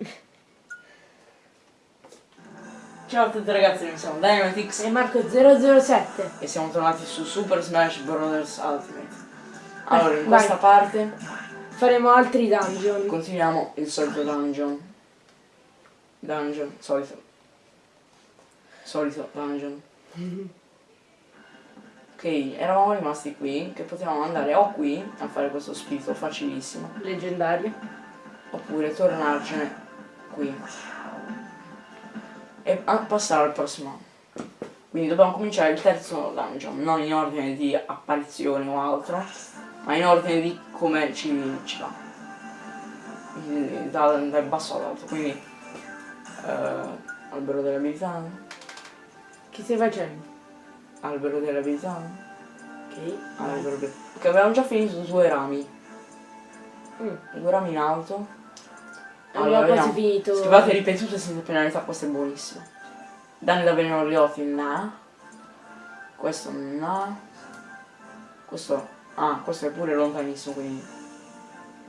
Ciao a tutti ragazzi, noi siamo Dynamitix E Marco 007. e siamo tornati su Super Smash Bros. Ultimate. Allora, in vai. questa parte Faremo altri dungeon. continuiamo il solito dungeon. Dungeon, solito. Solito dungeon. Ok, eravamo rimasti qui, che potevamo andare o qui a fare questo spirito facilissimo, Leggendario. oppure tornarcene qui. E a passare al prossimo. Quindi dobbiamo cominciare il terzo dungeon, non in ordine di apparizione o altro, ma in ordine di come ci, ci va. Dal, dal basso all'alto, quindi eh, albero delle abilità, Che stai facendo? albero delle abilità, Ok. albero Che avevamo già finito due rami, Mm. due rami in alto. Abbiamo quasi vediamo. finito. Schivate ripetute senza penalità, questo è buonissimo. Danni da veleno rioti, no. Questo no. Questo. Ah, questo è pure lontanissimo, quindi.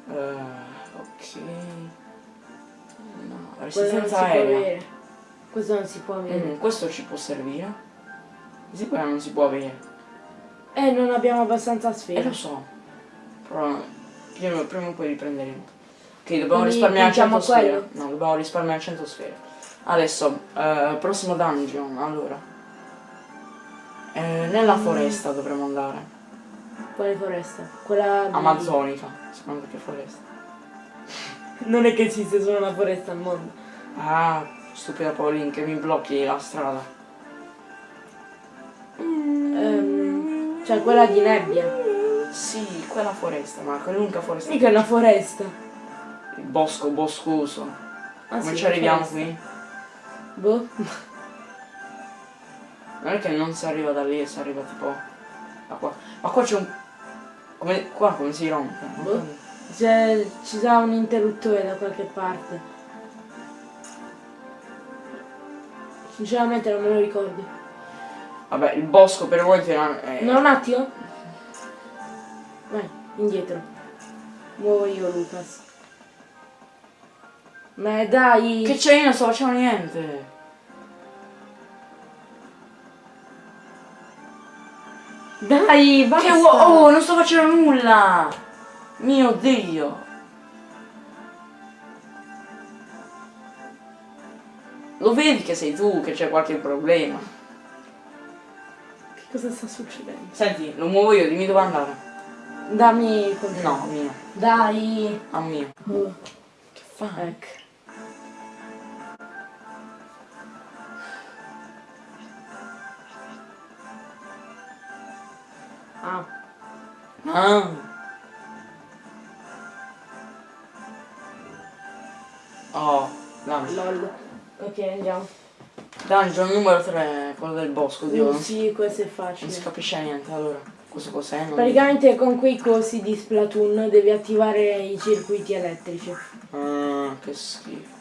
Eh, ok. No, resistenza aerea. Questo non si può avere. Mm, questo ci può servire. Sì, poi non si può avere. Eh, non abbiamo abbastanza Eh sfere. lo so. Però prima, prima o poi riprenderemo. Ok, dobbiamo Quindi risparmiare 100 puntiamo sfere. quello? No, dobbiamo risparmiare 100 sfere. Adesso, eh, prossimo dungeon, allora. Eh, nella Mm. foresta dovremmo andare. Quale foresta? Quella di... Amazzonica. Secondo che foresta? Non è che esiste solo una foresta al mondo. Ah, stupida Pauline che mi blocchi la strada. Ehm, cioè quella di nebbia. Sì, quella foresta, ma è l'unica foresta. Mica è una foresta. Il bosco boscoso. Ah, Come sì, ci arriviamo qui? Boh. Non è che non si arriva da lì, si arriva tipo da qua. Ma qua c'è un. Come, qua come si rompe? Boh. ci sarà un interruttore da qualche parte. Sinceramente non me lo ricordi. Vabbè, il bosco per voi è. è- No, un attimo. Vai, indietro. Muovo io Lucas. Ma dai! Che c'è? Io non sto facendo niente. Dai, basta! Che? Oh, non sto facendo nulla! Mio dio! Lo vedi che sei tu che c'è qualche problema? Che cosa sta succedendo? Senti, lo muovo io, dimmi dove andare. Dammi. No, mio. Dai! A mio. Oh, Che fai? ecco. Ah. Oh, dungeon. lol. Ok, andiamo. Dungeon numero 3, quello del bosco, Dio. Uh, Non sì, questo è non facile. si capisce niente, allora. Questo cos'è? Non- Praticamente con quei cosi di Splatoon devi attivare i circuiti elettrici. Ah, che schifo.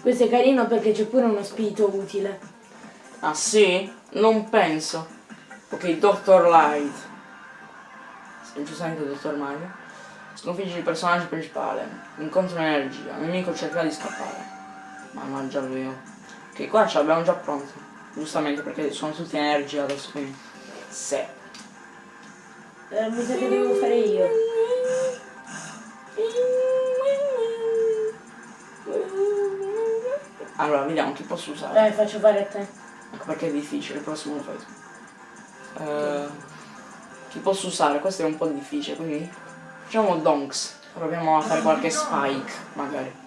Questo è carino perché c'è pure uno spirito utile. Ah sì? Non penso. Ok, Dr. Light. Giustamente Dr. Mario. Sconfigge il personaggio principale. Incontra un'energia. Il nemico cerca di scappare. Mannaggia lui. Ok, qua ce l'abbiamo già pronto. Giustamente perché sono tutti energia adesso quindi. Se. Eh, mi sa che devo fare io. Allora, vediamo chi posso usare. Dai, faccio fare a te. Ecco perché è difficile, il prossimo lo fai tu. Eh, chi posso usare? Questo è un po' difficile, quindi facciamo Donks. Proviamo a fare qualche spike, magari.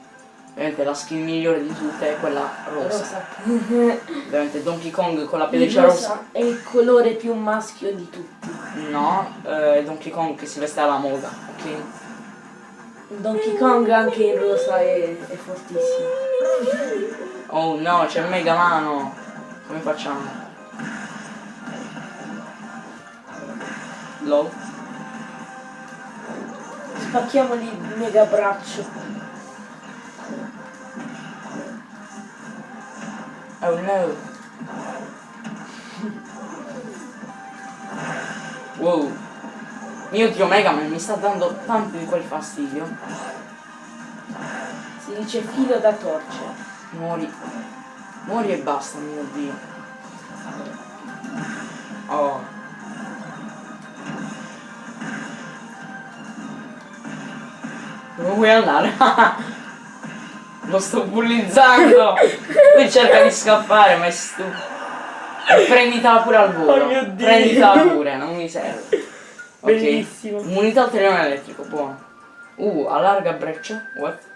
Ovviamente la skin migliore di tutte è quella rosa. Rosa. Ovviamente Donkey Kong con la pelliccia rosa. rosa è il colore più maschio di tutti. No, eh, Donkey Kong che si veste alla moda, ok? Donkey Kong anche in rosa è, è fortissimo. Oh no, c'è Mega Mano! Come facciamo? Low? Spacchiamoli il mega braccio. Oh no! Wow! Mio dio Mega Man mi sta dando tanto di quel fastidio. Si dice filo da torcere. Muori. Muori e basta, mio dio. Oh. Dove vuoi andare? Lo sto bullizzando! Lui cerca di scappare, ma è stupido. Prenditela pure al volo. Oh mio Dio. Prenditela pure, non mi serve. Ok. Bellissimo. Immunità al terreno elettrico, buono. Uh, allarga breccia. What?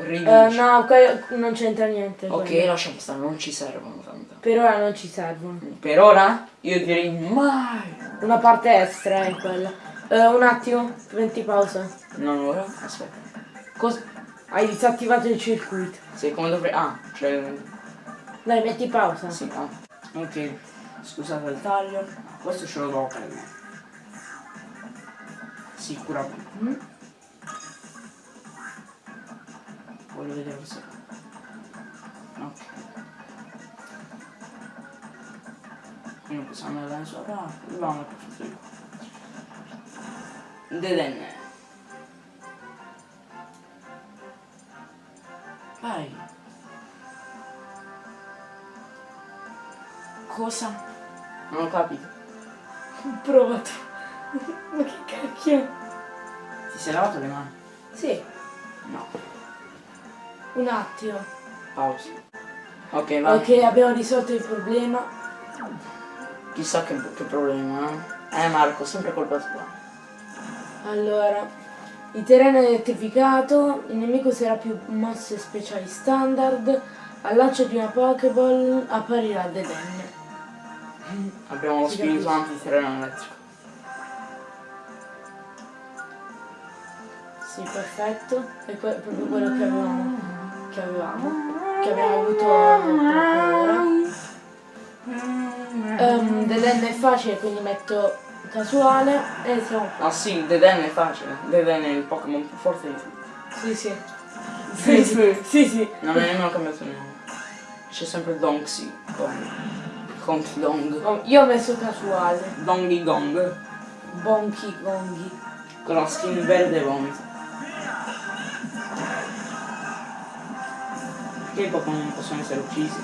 Eh, no, non c'entra niente. Ok, quello. lasciamo stare, non ci servono tanto. Per ora non ci servono. Per ora io direi mai. Una parte extra è quella. Eh, un attimo, metti pausa. Non ora? Aspetta. Cosa? Hai disattivato il circuito. Sì, come dovrei. Ah, cioè. Dai, metti pausa. Sì, ah. Ok. Scusate il taglio. Questo ce lo devo prendere. Sicuramente. Mm? Voglio vedere se. Ok. Qui non possiamo andare sopra. Dobbiamo per Dedenne. Vai. Cosa? Non ho capito. Provato. Ma che cacchio? Ti sei lavato le mani? Sì, No. un attimo. Pausa. Ok, vai. Ok, abbiamo risolto il problema. Chissà che, che problema, eh? Eh Marco, sempre colpa tua. Allora, il terreno è elettrificato, il nemico userà più mosse speciali standard, al lancio di una Pokéball apparirà Dedenne. Abbiamo lo Sì, spirito capisco. antiterreno elettrico. Sì, perfetto. È proprio quello che avevamo. Che avevamo. Che abbiamo avuto proprio ora. Um, Dedenne è facile, quindi metto casuale e siamo qua. Ah sì, Deden è facile. Deden è il Pokémon più forte di tutti. Sì, sì. Sì, sì. Sì, sì. Non è nemmeno cambiato il nome. C'è sempre Donxy con Dong. Io ho messo casuale. Dongy Gong. Bonchi gonghi. Con la skin verde vomito. Perché i Pokémon non possono essere uccisi?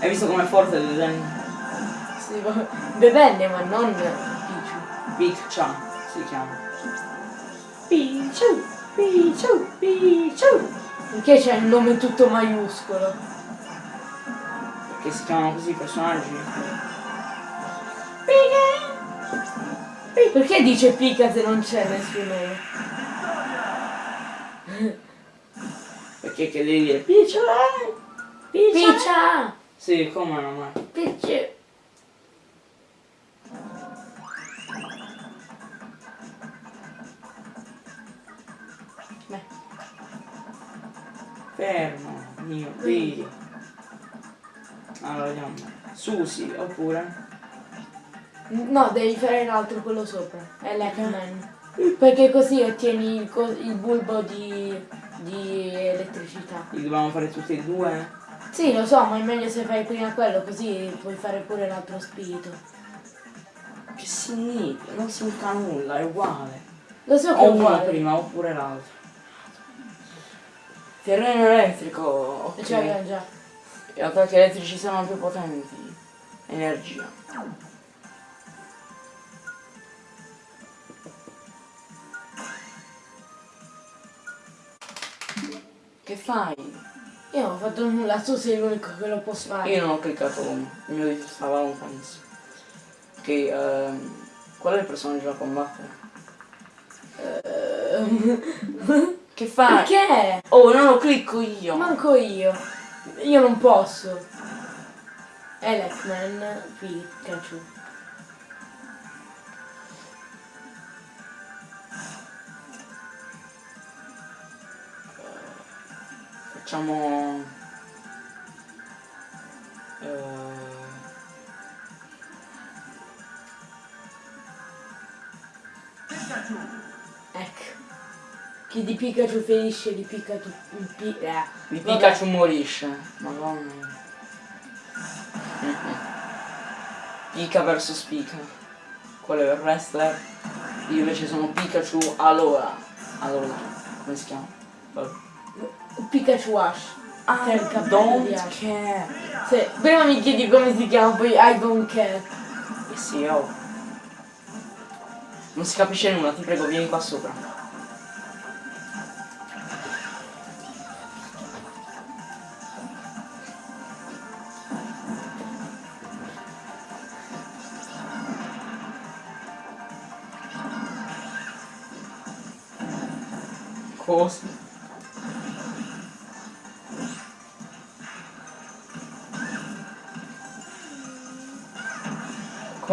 Hai visto com'è forte Deden? Sì, Dedenne, ma non. Big Chan si chiama. Pichu, Pichu, Pichu. Perché c'è il nome tutto maiuscolo? Perché si chiamano così i personaggi? Perché dice Pika se non c'è nessun nome? Perché che devi dire? Pichu! Picha! Sì, come non mai. Pichu! Fermo, mio Dio. Allora vediamo. Susi, oppure? no, devi fare l'altro, quello sopra. È l'Eggman. Perché così ottieni il, il bulbo di, di elettricità. Li dobbiamo fare tutti e due? Sì, lo so, ma è meglio se fai prima quello, così puoi fare pure l'altro spirito. Che significa? Non significa nulla, è uguale. Lo so che O è uno uguale. prima oppure l'altro. Terreno elettrico, E ok. ce l'abbiamo già. Gli attacchi elettrici sono più potenti. Energia. Che fai? Io non ho fatto nulla, tu sei l'unico che lo può fare. Io non ho cliccato uno, il mio dito stava lontanissimo. Ok, ehm, qual è il personaggio da combattere? Ehm, Che fai? Perché? Oh, non lo clicco io! Manco io. Io non posso. Electman, Pikachu. Facciamo... eh, Ecco. Chi di Pikachu ferisce di Pikachu. Pi- eh. di Vabbè. Pikachu morisce. Madonna. Pika vs Pika. Quello è il wrestler. Io invece sono Pikachu allora. Allora, come si chiama? Vabbè. Pikachu Ash. Ah, Che è il capello don't Ash. care. Sì, prima mi chiedi come si chiama, poi I don't care. Eh sì, oh. Non si capisce nulla, ti prego, vieni qua sopra.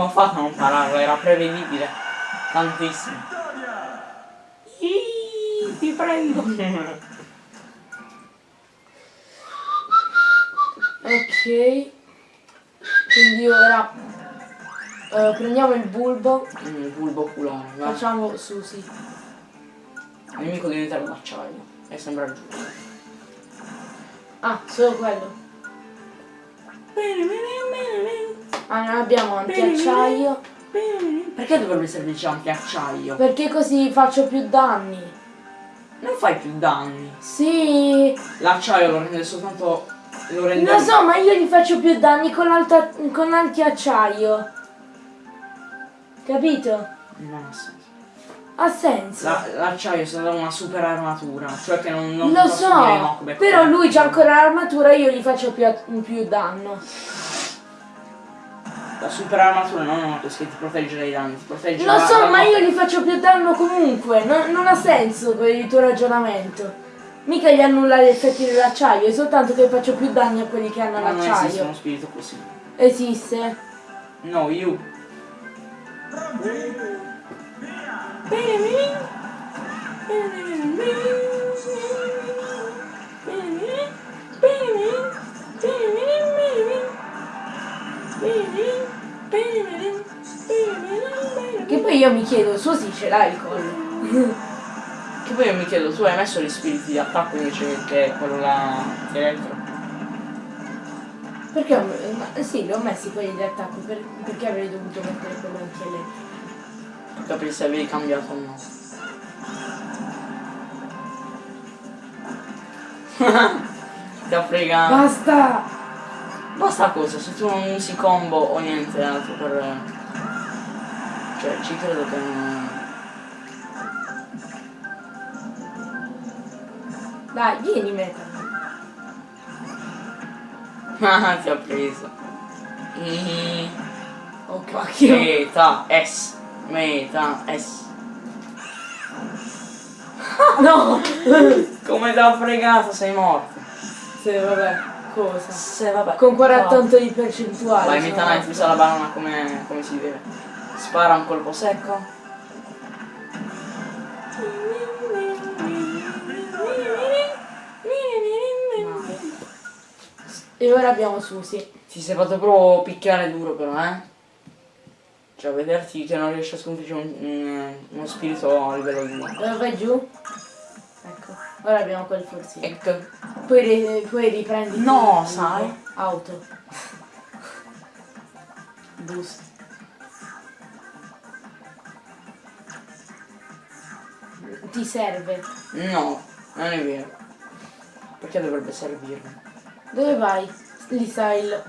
Come ho fatto a non pararlo? Era prevedibile. Tantissimo. Ih, ti prego. Ok. Quindi ora eh, prendiamo il bulbo, Mm, bulbo oculare, va. facciamo Susi. Il nemico diventerà d'acciaio. E sembra giusto. Ah, solo quello. Ah, non abbiamo antiacciaio. Perché dovrebbe servirci anche acciaio? Perché così faccio più danni. Non fai più danni. Sì. L'acciaio lo rende soltanto. Lo rende. Lo so, ma io gli faccio più danni con, l'alta- con l'antiacciaio. Capito? Non ha senso. Ha senso. La- l'acciaio si dà una super armatura. Cioè che non, non Lo so, però lui c'ha ancora l'armatura io gli faccio più, più danno. La super armatura una cosa che ti protegge dai danni, ti protegge Lo so, ma io gli faccio più danno comunque, non, non ha senso quel- il tuo ragionamento. Mica gli annulla gli effetti dell'acciaio, è soltanto che faccio più danni a quelli che hanno Ma non esiste l'acciaio. uno spirito così. Esiste. No, you. Che poi io mi chiedo, suo sì ce l'ha il collo. Che poi io mi chiedo, tu hai messo gli spiriti di attacco invece che quello là di elettro? Perché ho, ma, sì, li ho messi quelli di attacco, per- perché avrei dovuto mettere quello anche lei. Per capire se avevi cambiato o no. Ti ha fregato. Basta! Basta cosa, se tu non usi combo o niente altro per... Cioè, ci credo che non... Dai, vieni meta. Ah, ti ha preso. Mm. Oh cacchio. Meta S. Meta S. No! Come ti ha fregato, sei morto. Sì, vabbè, cosa? Se vabbè. Con 48 di percentuale. Vai, Meta Knight, usa la banana come, come si deve. Spara un colpo secco. E ora abbiamo Susi. Ti sei fatto proprio picchiare duro però, eh? Cioè, vederti che non riesci a sconfiggere un- un- uno spirito a livello 2. Ora vai giù. Ora abbiamo quel forsino. Ecco. Poi, ri- poi riprendi. No, sai. Auto. Boost. Ti serve. No, non è vero. Perché dovrebbe servirmi? Dove vai? Lì sta il...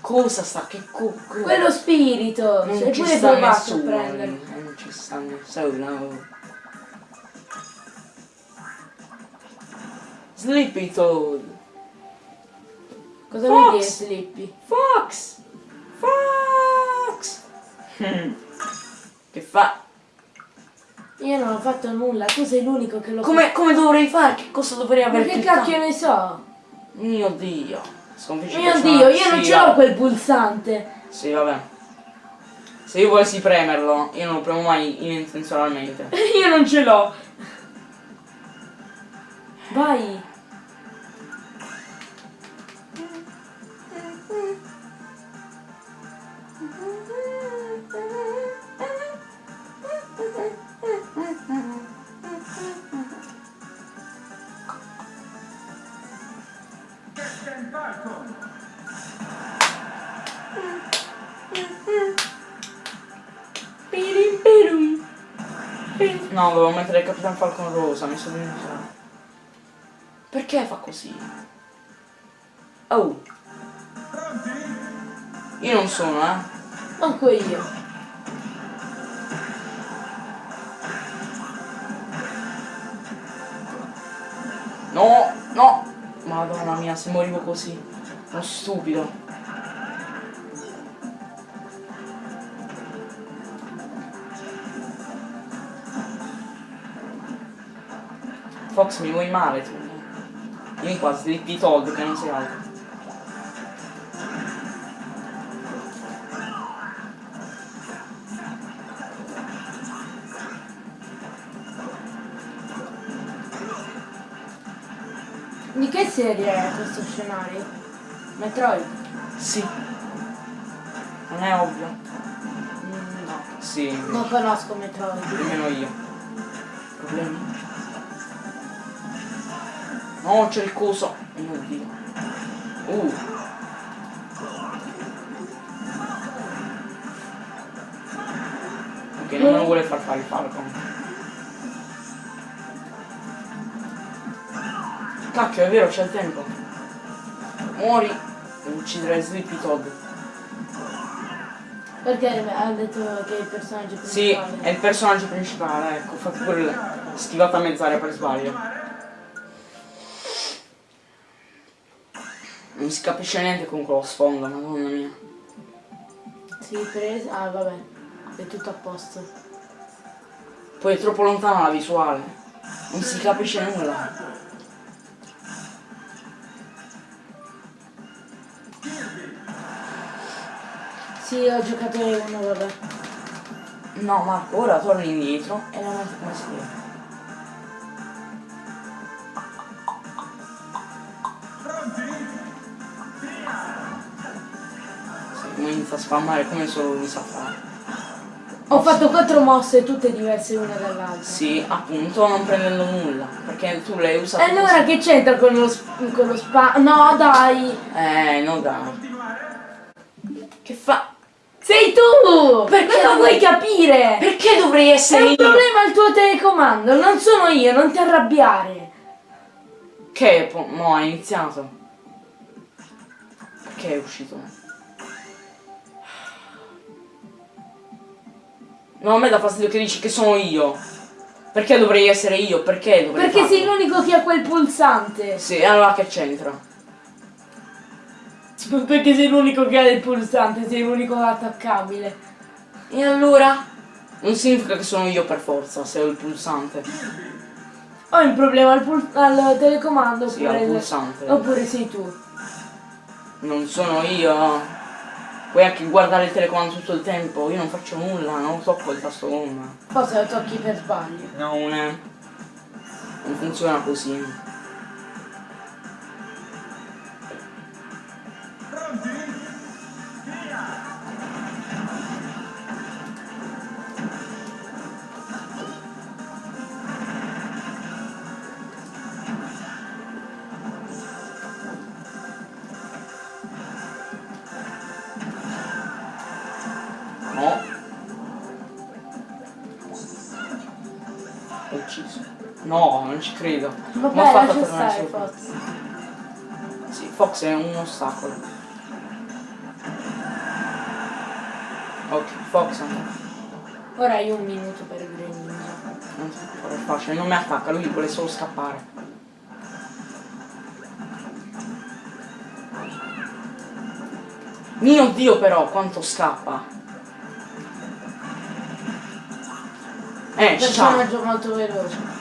Cosa sta? Che co... co- Quello spirito! Non Sei ci sta nessuno. Non ci sta nessuno. Sleepy Toad. Cosa vuoi dire! Slippy? Fox! Fox! che fa? Io non ho fatto nulla, tu sei l'unico che lo Come, come dovrei fare? Che cosa dovrei Ma aver che cliccato? cacchio ne so? Mio dio. Sconfiggi Mio dio, io non sì, ce l'ho quel pulsante. Sì, vabbè. Se io volessi premerlo, io non lo premo mai intenzionalmente. io non ce l'ho. Vai. No, dovevo mettere il Capitan Falcon rosa, mi sono dimenticato. Perché fa così? Oh. Io non sono, eh. Manco io. No, no. Madonna mia, se morivo così. Sono stupido. Fox mi vuoi male tu. Vieni qua, slippi Todd che non sei altro. Di che serie è questo scenario? Metroid? Sì. Non è ovvio? Mm, no. Sì, Non conosco Metroid. nemmeno io. Problemi? No, c'è il coso. Oh mio dio. Uh. Ok, non me lo vuole far fare il Falcon. Cacchio, è vero, c'è il tempo. Muori e ucciderai Sleepy Todd. Perché ha detto che è il personaggio Sì, principale? è il personaggio principale, ecco, fa pure schivata a mezz'aria per sbaglio. Non si capisce niente con quello sfondo, madonna mia. Sì, preso. Ah, vabbè. È tutto a posto. Poi è troppo lontana la visuale. Non si capisce nulla. Sì, ho giocato uno, vabbè. No Marco, ora torni indietro e la metti come si deve. Come inizia a spammare come solo lui sa fare. Ho fatto quattro mosse, tutte diverse una dall'altra. Sì, appunto, non prendendo nulla. Perché tu l'hai usato. E allora che c'entra con lo, con lo spa... No, dai! Eh, no dai. Che fa? Sei tu! Perché Non vuoi capire? Perché dovrei È essere un io? problema il tuo telecomando, non sono io, non ti arrabbiare. Che mo ha iniziato? Perché è uscito? No, a me dà fastidio che dici che sono io. Perché dovrei essere io? Perché dovrei Perché sei farlo? l'unico che ha quel pulsante. Sì, allora che c'entra? Perché sei l'unico che ha il pulsante, sei l'unico attaccabile. E allora? Non significa che sono io per forza, se ho il pulsante. Ho un problema al, pul- al telecomando Sì, oppure, al pulsante. oppure sei tu. Non sono io. Puoi anche guardare il telecomando tutto il tempo, io non faccio nulla, non tocco il tasto gomma. Forse lo tocchi per sbaglio. No, non è. Non funziona così. Ma ha fatto lascia tornare. Fox. Sì, Fox è un ostacolo. Ok, Fox Ora hai un minuto per Green Ninja. non può fare facile, non mi attacca, lui vuole solo scappare. Mio dio però, quanto scappa. Eh, ci sta. Personaggio molto veloce.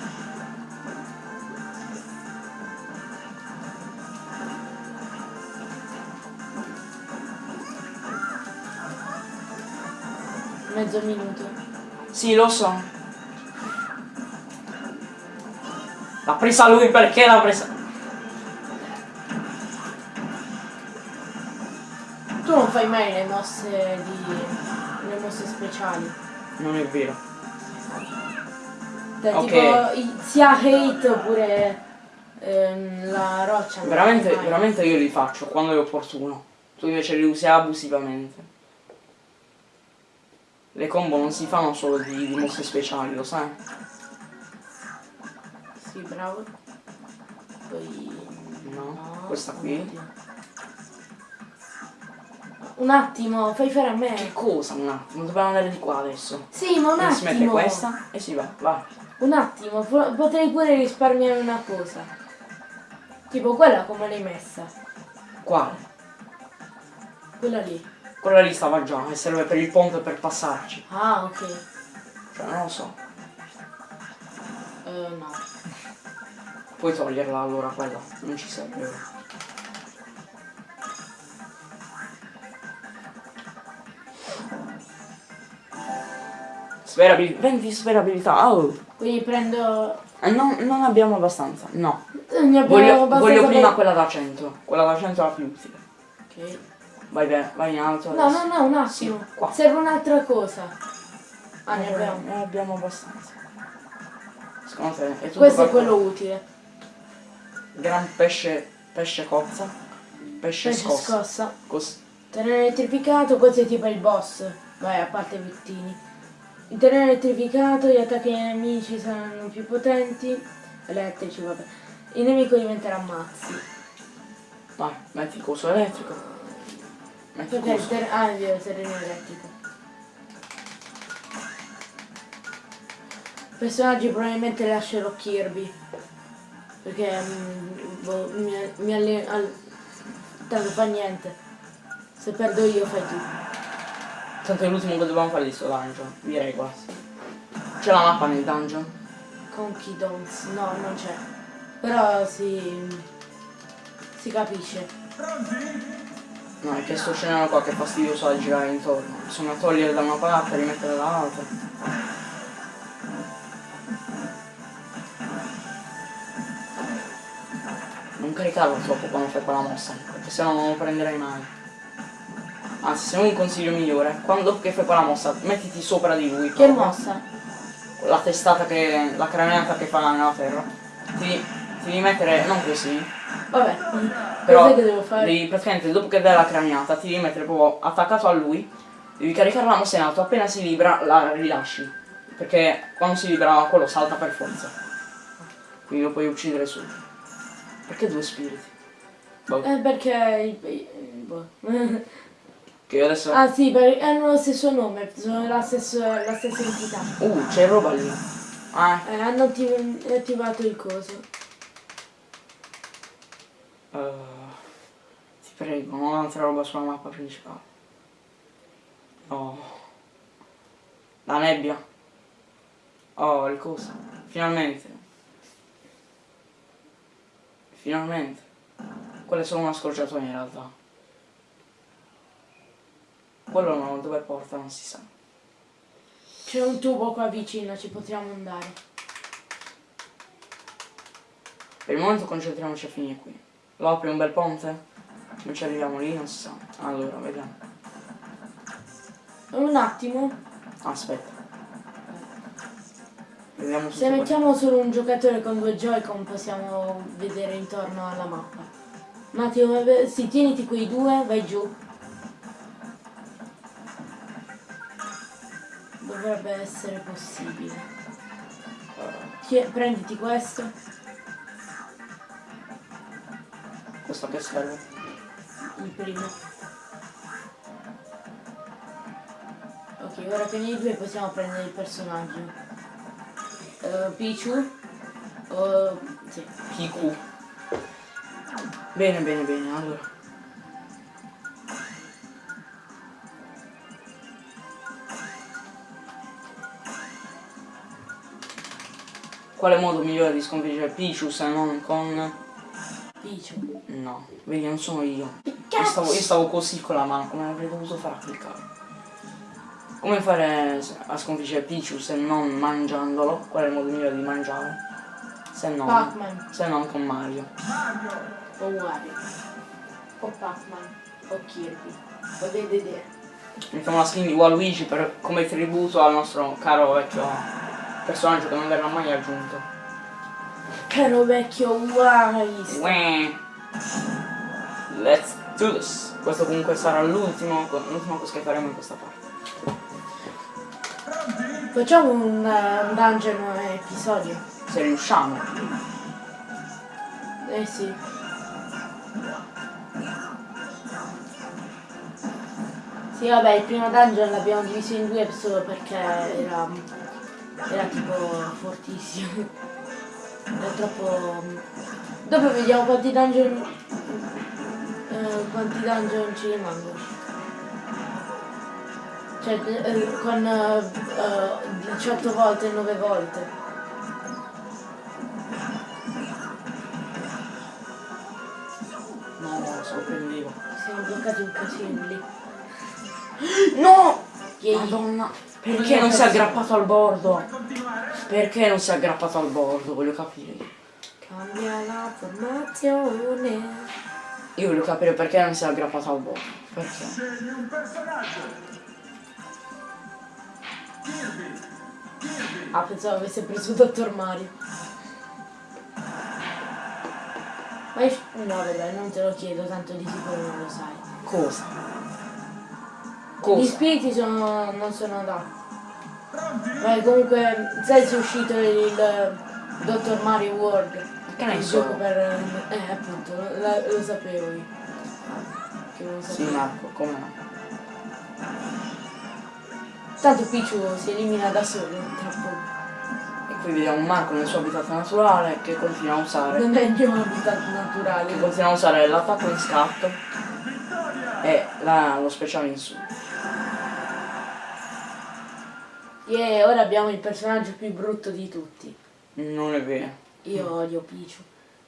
Mezzo minuto. Sì, lo so. L'ha presa lui perché l'ha presa. Tu non fai mai le mosse di. le mosse speciali. Non è vero. Cioè, Ok. tipo sia hate oppure ehm, la roccia. Veramente, veramente io li faccio quando è opportuno. Tu invece li usi abusivamente. Le combo non si fanno solo di, di mosse speciali, lo sai? Sì, bravo. Poi... No, questa qui. oddio. Un attimo, fai fare a me. Che cosa un attimo? Dobbiamo andare di qua adesso. Sì, ma un Quindi si mette attimo. questa e si va, vai. Un attimo, po- potrei pure risparmiare una cosa. Tipo quella come l'hai messa? Quale? Quella lì. Quella lì stava già e serve per il ponte per passarci. Ah, ok. Cioè, non lo so. Eh, no. Puoi toglierla allora quella, non ci serve. Sperabilità, 20 sperabilità, oh! Quindi prendo... Eh, non, non abbiamo abbastanza, no. Eh, abbiamo Voglio, abbastanza voglio prima per- quella da 100, quella da 100 è la più utile. Ok. Vai, beh, vai in alto No, adesso. no, no, un attimo. Sì, qua. Serve un'altra cosa. Ah, ne abbiamo. ne abbiamo abbastanza. Secondo te è tutto Questo è quello utile. Gran pesce, pesce cozza, pesce, Pesce scossa. scossa. Cos- Terreno elettrificato, questo è tipo il boss. Vai, a parte i vittini. Il terreno elettrificato, gli attacchi ai nemici saranno più potenti. Elettrici, vabbè. Il nemico diventerà mazzi. Vai, metti il coso elettrico. Il Perché il coso. ter- ah, è vero, il terreno elettrico. Personaggi probabilmente lascerò Kirby. Perché mm, boh, mi, mi alle- al- tanto fa niente. Se perdo io fai tu. Tanto è l'ultimo che dobbiamo fare di sto dungeon. Direi quasi. C'è la mappa nel dungeon? Conky Dons, no, non c'è. Però si. si capisce. No, è che sto scenario qua che è fastidioso da girare intorno. Bisogna togliere da una parte e rimettere dall'altra. Non caricarlo troppo quando fai quella mossa, perché sennò non lo prenderai mai. Anzi, se non un consiglio migliore, quando che fai quella mossa, mettiti sopra di lui. Che proprio. mossa? La testata che. la craniata che fa nella terra. Ti, ti devi mettere, non così, Vabbè. però che devo fare? devi praticamente dopo che dai la craniata ti devi mettere proprio attaccato a lui, devi caricare la mossa in alto, appena si libera la rilasci. Perché quando si libera quello salta per forza. Quindi lo puoi uccidere subito. Perché due spiriti? Boh, Eh, perché. boh. che io adesso. ah sì, perché hanno lo stesso nome, sono la stessa, la stessa entità. Uh, c'è roba lì. Ah, Eh, hanno attiv- attivato il coso. Eh, ti prego, non altra roba sulla mappa principale. Oh. La nebbia. Oh, il coso. Finalmente. Finalmente. Quella è solo una scorciatoia in realtà. Quello no, dove porta non si sa. C'è un tubo qua vicino, ci potremmo andare. Per il momento concentriamoci a finire qui. Lo apri un bel ponte? Non ci arriviamo lì, non si sa. Allora, vediamo. Un attimo, Aspetta. Vediamo se mettiamo solo un giocatore con due Joy-Con possiamo vedere intorno alla mappa. Un attimo, eh, sì, tieniti quei due, vai giù. Dovrebbe essere possibile. Prenditi questo. Questo serve? il primo. Ok, ora che nei due possiamo prendere il personaggio. Eh, Pichu. Oh, sì. PQ. Bene, bene, bene, allora. Quale modo migliore di sconfiggere Pichu se non con... Pichu. No, vedi, non sono io. Io stavo, io stavo così con la mano, come avrei dovuto fare a cliccare? Come fare a sconfiggere Pichu se non mangiandolo? Qual è il modo migliore di mangiare? Se non, se non con Mario. O Wario. O Pac-Man. O Kirby. O Dedede. Mettiamo la skin di Waluigi per, come tributo al nostro caro vecchio personaggio che non verrà mai aggiunto. Caro vecchio Wise. Let's do this! Questo comunque sarà l'ultimo, che faremo in questa parte. Facciamo un, eh, un dungeon episodio. Se riusciamo. Eh sì. Sì, vabbè, il primo dungeon l'abbiamo diviso in due solo perché era, era tipo fortissimo. Era troppo... Dopo vediamo quanti dungeon... eh, quanti dungeon ci rimangono. Cioè, eh, con eh, eh, 18 volte, 9 volte. No, no, sorprendevo. Siamo bloccati un casino lì. No! Madonna, perché non si è aggrappato al bordo? Perché non si è aggrappato al bordo? Voglio capire. Cambia la formazione. Io voglio capire perché non si è aggrappato al bordo. Perché? Scegli un personaggio. Ah, pensavo avesse preso Dottor Mario. Ma io... No, vabbè, non te lo chiedo, tanto di sicuro non lo sai. Cosa? Gli Cosa? spiriti sono... non sono da. Ma comunque, sai se è uscito il Dottor Mario World? Che ne so? per... Eh, appunto, lo, lo sapevo io. Che lo Sì, sapevo. Marco, come no? Tanto Pichu si elimina da solo tra poco. E qui vediamo Marco nel suo habitat naturale che continua a usare. Non è il mio habitat Che naturale. continua a usare l'attacco in scatto e la- lo speciale in su. E ora abbiamo il personaggio più brutto di tutti. Non è vero. Io odio Pichu.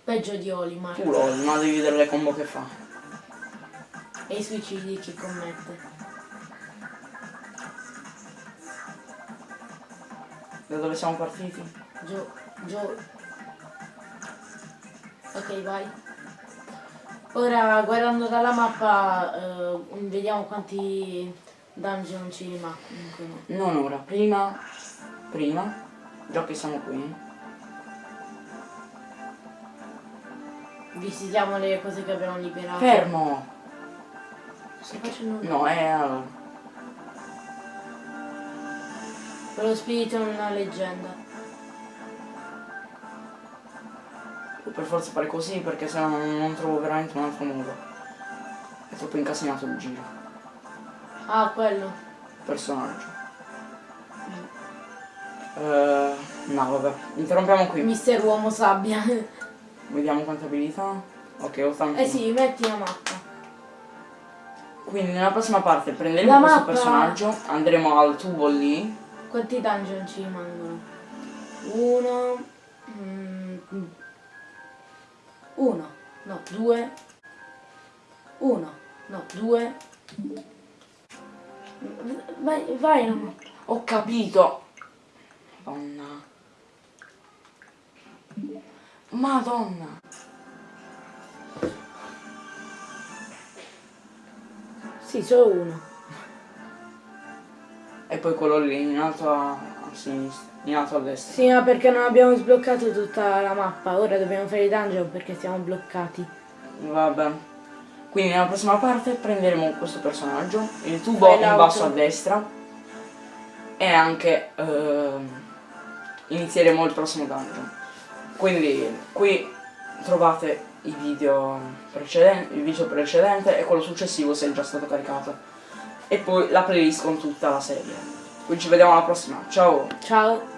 Peggio di Olimar. Tu lol, ma devi vedere le combo che fa. E i suicidi che commette. Da dove siamo partiti? Gio, Gio. Ok, vai. Ora guardando dalla mappa eh, vediamo quanti dungeon ci rimangono. Non ora, prima. Prima. Già che siamo qui. Visitiamo le cose che abbiamo liberato. Fermo! Sto facendo. No, è allora. Quello spirito è una leggenda. Per forza fare così perché sennò non, non trovo veramente un altro modo. È troppo incasinato il giro. Ah, quello. Personaggio. Eh, no, vabbè. Interrompiamo qui. Mister Uomo Sabbia. Vediamo quante abilità. Ok, 81. eh sì, metti la mappa. Quindi nella prossima parte prenderemo La questo mappa- personaggio, andremo al tubo lì. Quanti dungeon ci rimangono? Uno. mm, uno. No, due. Uno. No, due. Vai, vai, no. Ho capito! Madonna. Madonna! Sì, solo uno. E poi quello lì in alto a, a sinistra, in alto a destra. Sì, ma perché non abbiamo sbloccato tutta la mappa. Ora dobbiamo fare i dungeon perché siamo bloccati. Vabbè. Quindi nella prossima parte prenderemo questo personaggio, il tubo in basso a destra e anche ehm, inizieremo il prossimo dungeon. Quindi qui trovate i video precedenti, il video precedente e quello successivo se è già stato caricato. E poi la playlist con tutta la serie. Quindi ci vediamo alla prossima, ciao! Ciao.